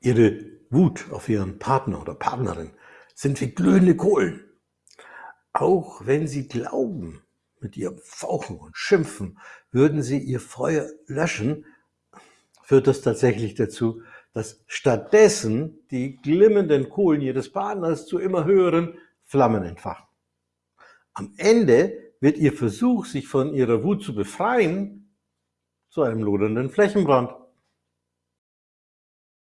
Ihre Wut auf Ihren Partner oder Partnerin sind wie glühende Kohlen. Auch wenn Sie glauben, mit Ihrem Fauchen und Schimpfen würden Sie Ihr Feuer löschen, führt das tatsächlich dazu, dass stattdessen die glimmenden Kohlen Ihres Partners zu immer höheren Flammen entfachen. Am Ende wird Ihr Versuch, sich von Ihrer Wut zu befreien, zu einem lodernden Flächenbrand.